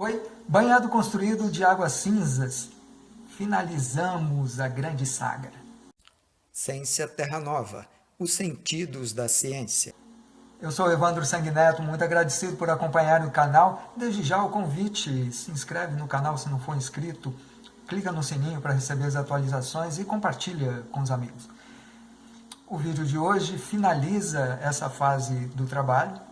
Oi, banhado construído de águas cinzas, finalizamos a grande saga. Ciência Terra Nova, os sentidos da ciência. Eu sou Evandro Sanguineto, muito agradecido por acompanhar o canal. Desde já o convite, se inscreve no canal se não for inscrito, clica no sininho para receber as atualizações e compartilha com os amigos. O vídeo de hoje finaliza essa fase do trabalho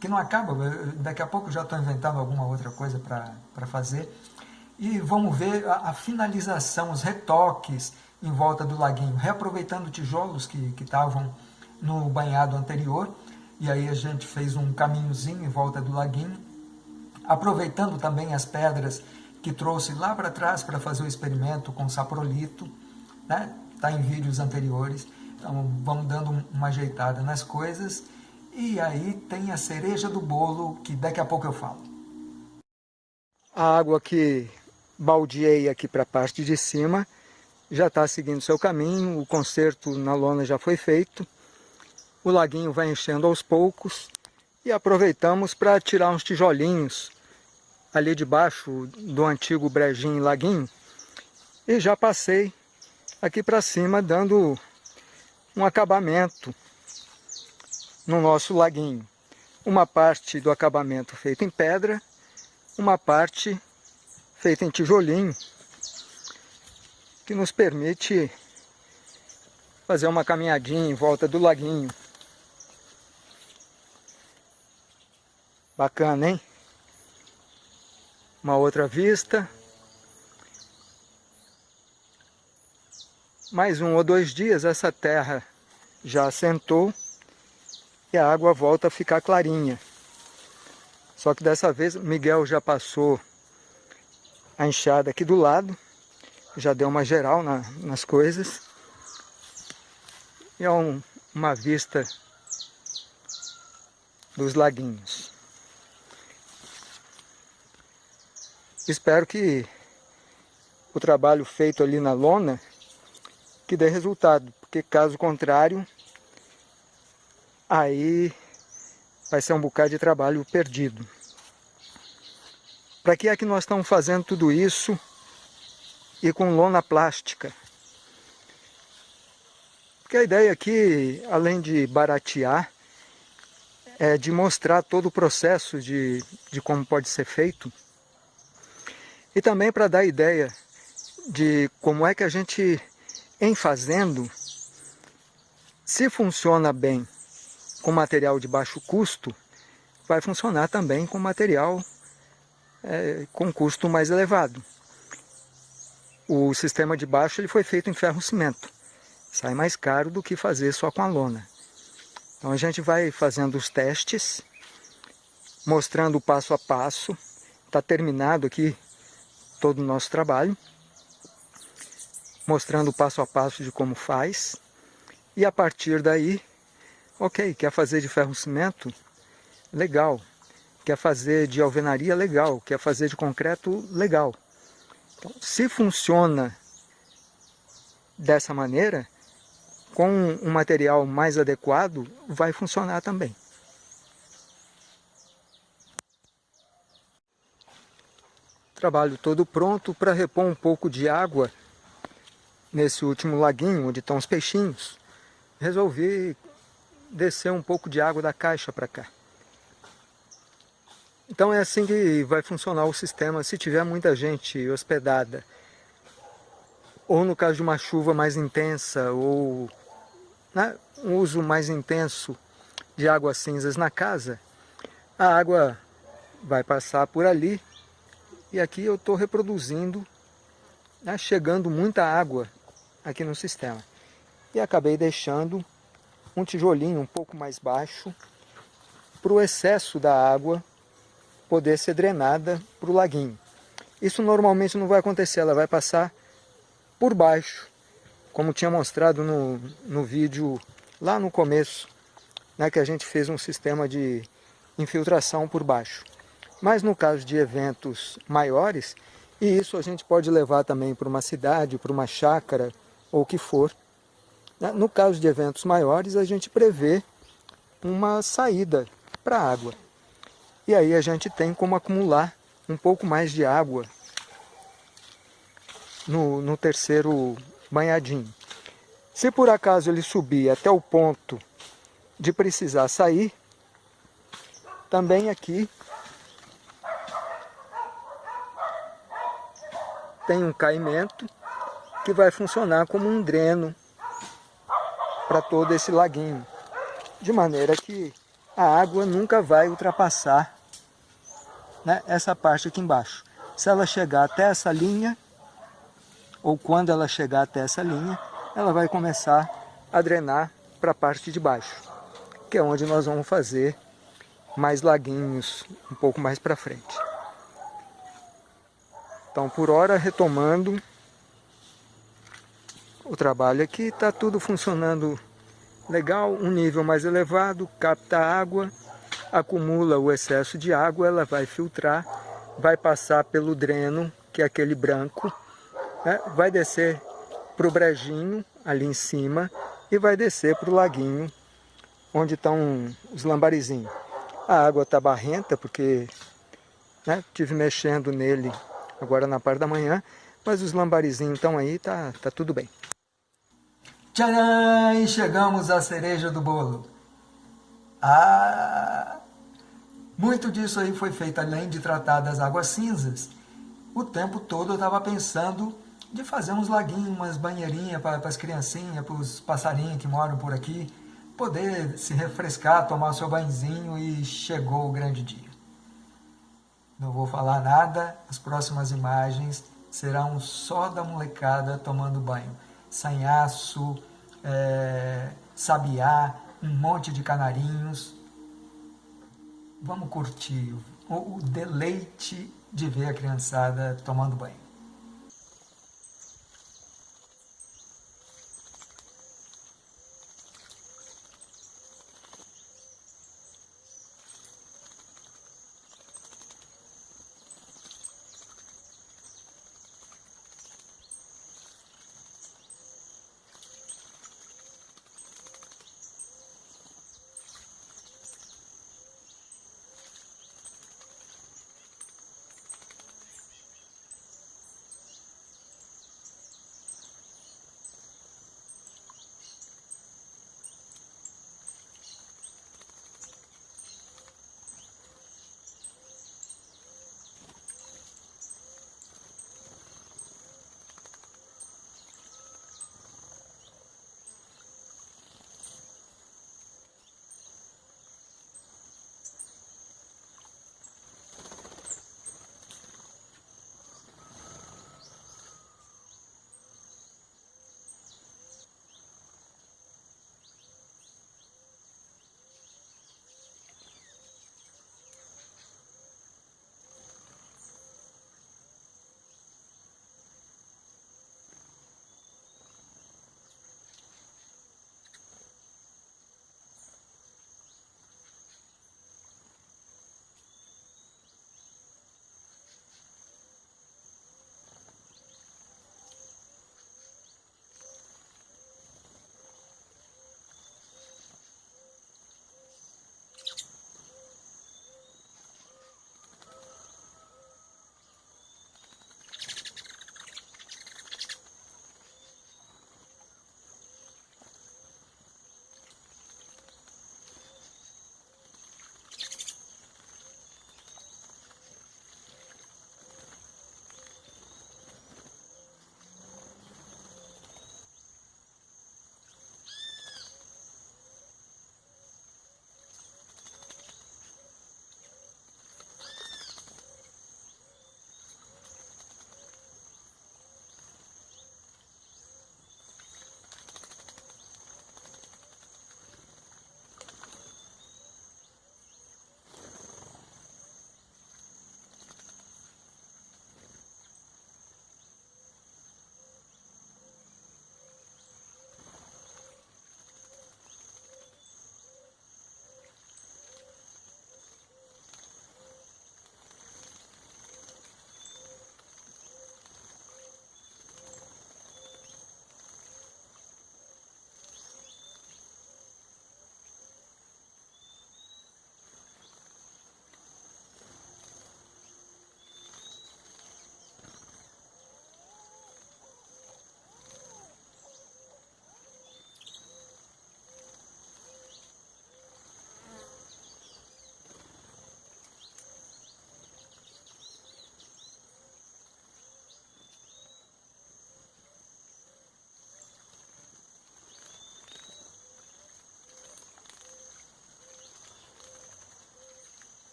que não acaba, daqui a pouco já estou inventando alguma outra coisa para fazer. E vamos ver a, a, finalização, os retoques em volta do laguinho, reaproveitando tijolos que estavam no banhado anterior, e aí a gente fez um caminhozinho em volta do laguinho, aproveitando também as pedras que trouxe lá para trás para fazer o experimento com saprolito, né? Está em vídeos anteriores, então vamos dando uma ajeitada nas coisas, e aí tem a cereja do bolo, que daqui a pouco eu falo. A água que baldeei aqui para a parte de cima já está seguindo seu caminho, o conserto na lona já foi feito, o laguinho vai enchendo aos poucos e aproveitamos para tirar uns tijolinhos ali debaixo do antigo brejinho laguinho e já passei aqui para cima dando um acabamento no nosso laguinho. Uma parte do acabamento feita em pedra, uma parte feita em tijolinho, que nos permite fazer uma caminhadinha em volta do laguinho. Bacana, hein? Uma outra vista. Mais um ou dois dias essa terra já assentou e a água volta a ficar clarinha. Só que dessa vez Miguel já passou a enxada aqui do lado, já deu uma geral na, nas coisas. E é um, uma vista dos laguinhos. Espero que o trabalho feito ali na lona que dê resultado, porque caso contrário aí vai ser um bocado de trabalho perdido. Para que é que nós estamos fazendo tudo isso e com lona plástica? Porque a ideia aqui, além de baratear, é de mostrar todo o processo de, de como pode ser feito e também para dar ideia de como é que a gente, em fazendo, se funciona bem com material de baixo custo, vai funcionar também com material é, com custo mais elevado. O sistema de baixo ele foi feito em ferro-cimento. Sai mais caro do que fazer só com a lona. Então a gente vai fazendo os testes, mostrando passo a passo. Está terminado aqui todo o nosso trabalho. Mostrando passo a passo de como faz. E a partir daí Ok, quer fazer de ferro-cimento? Legal. Quer fazer de alvenaria? Legal. Quer fazer de concreto? Legal. Então, se funciona dessa maneira, com um material mais adequado, vai funcionar também. Trabalho todo pronto para repor um pouco de água nesse último laguinho onde estão os peixinhos. Resolvi descer um pouco de água da caixa para cá. Então é assim que vai funcionar o sistema se tiver muita gente hospedada. Ou no caso de uma chuva mais intensa, ou né, um uso mais intenso de águas cinzas na casa, a água vai passar por ali e aqui eu estou reproduzindo, né, chegando muita água aqui no sistema. E acabei deixando um tijolinho um pouco mais baixo para o excesso da água poder ser drenada para o laguinho. Isso normalmente não vai acontecer, ela vai passar por baixo, como tinha mostrado no, no vídeo lá no começo, né, que a gente fez um sistema de infiltração por baixo. Mas no caso de eventos maiores, e isso a gente pode levar também para uma cidade, para uma chácara ou o que for? No caso de eventos maiores, a gente prevê uma saída para a água. E aí a gente tem como acumular um pouco mais de água no, no terceiro banhadinho. Se por acaso ele subir até o ponto de precisar sair, também aqui tem um caimento que vai funcionar como um dreno para todo esse laguinho. De maneira que a água nunca vai ultrapassar né, essa parte aqui embaixo. Se ela chegar até essa linha, ou quando ela chegar até essa linha, ela vai começar a drenar para a parte de baixo, que é onde nós vamos fazer mais laguinhos um pouco mais para frente. Então, por hora, retomando o trabalho aqui, está tudo funcionando legal, um nível mais elevado, capta água, acumula o excesso de água, ela vai filtrar, vai passar pelo dreno, que é aquele branco, né? vai descer para o brejinho ali em cima e vai descer para o laguinho onde estão os lambarizinhos. A água está barrenta porque né, tive mexendo nele agora na parte da manhã, mas os lambarizinhos estão aí, tá, tá tudo bem. Tcharam! E chegamos à cereja do bolo. Ah! Muito disso aí foi feito além de tratar das águas cinzas. O tempo todo eu estava pensando de fazer uns laguinhos, umas banheirinhas para as criancinhas, para os passarinhos que moram por aqui, poder se refrescar, tomar seu banhozinho e chegou o grande dia. Não vou falar nada, as próximas imagens serão só da molecada tomando banho. Sanhaço, é, sabiá, um monte de canarinhos. Vamos curtir o, o deleite de ver a criançada tomando banho.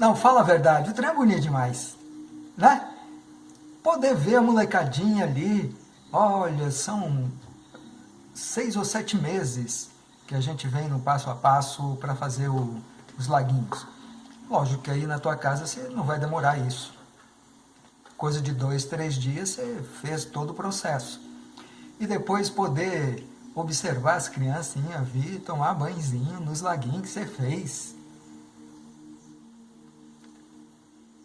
Não, fala a verdade, o trem é bonito demais, né? Poder ver a molecadinha ali, olha, são seis ou sete meses que a gente vem no passo a passo para fazer o, os laguinhos. Lógico que aí na tua casa você não vai demorar isso. Coisa de dois, três dias você fez todo o processo. E depois poder observar as criancinhas vir tomar banhozinho nos laguinhos que você fez.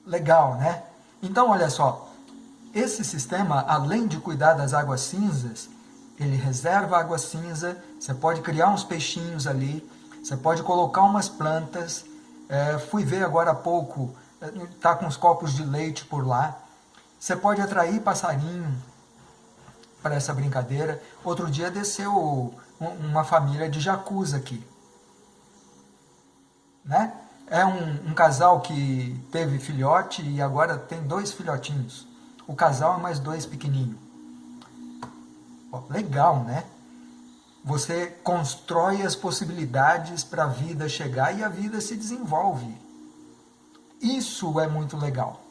Legal, né? Então, olha só, esse sistema, além de cuidar das águas cinzas, ele reserva água cinza, você pode criar uns peixinhos ali, você pode colocar umas plantas, é, fui ver agora há pouco, está com os copos de leite por lá, você pode atrair passarinho para essa brincadeira. Outro dia desceu uma família de jacus aqui. Né? É um, um casal que teve filhote e agora tem dois filhotinhos. O casal é mais dois pequenininhos. legal, né? Você constrói as possibilidades para a vida chegar e a vida se desenvolve. Isso é muito legal.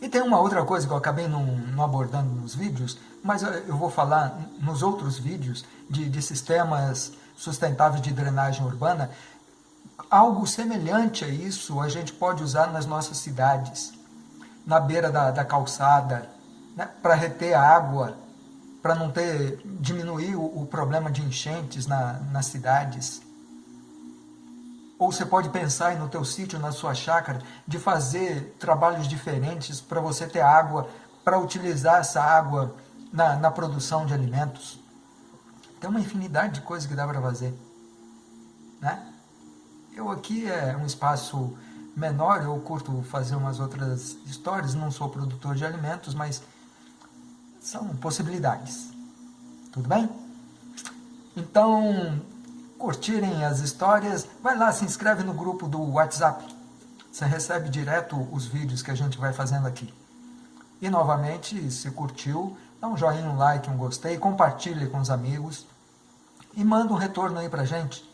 E tem uma outra coisa que eu acabei não, não abordando nos vídeos, mas eu vou falar nos outros vídeos de, de sistemas sustentáveis de drenagem urbana. Algo semelhante a isso a gente pode usar nas nossas cidades, na beira da, da calçada, né, para reter água, para não ter diminuir o, o, problema de enchentes na, nas cidades. Ou você pode pensar no teu sítio, na sua chácara, de fazer trabalhos diferentes para você ter água, para utilizar essa água na, na produção de alimentos. Tem uma infinidade de coisas que dá para fazer. Né? Eu aqui é um espaço menor, eu curto fazer umas outras histórias, não sou produtor de alimentos, mas são possibilidades. Tudo bem? Então, curtirem as histórias, vai lá, se inscreve no grupo do WhatsApp. Você recebe direto os vídeos que a gente vai fazendo aqui. E novamente, se curtiu, dá um joinha, um like, um gostei, compartilhe com os amigos e manda um retorno aí pra gente.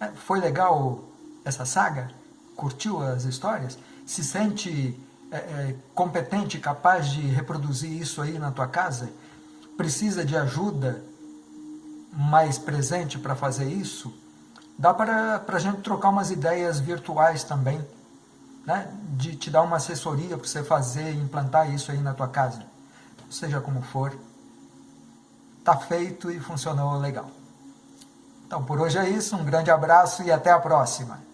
É, foi legal essa saga? Curtiu as histórias? Se sente é, é, competente, capaz de reproduzir isso aí na tua casa? Precisa de ajuda mais presente para fazer isso? Dá para a gente trocar umas ideias virtuais também, né? de te dar uma assessoria para você fazer implantar isso aí na tua casa. Seja como for, tá feito e funcionou legal. Então por hoje é isso, um grande abraço e até a próxima.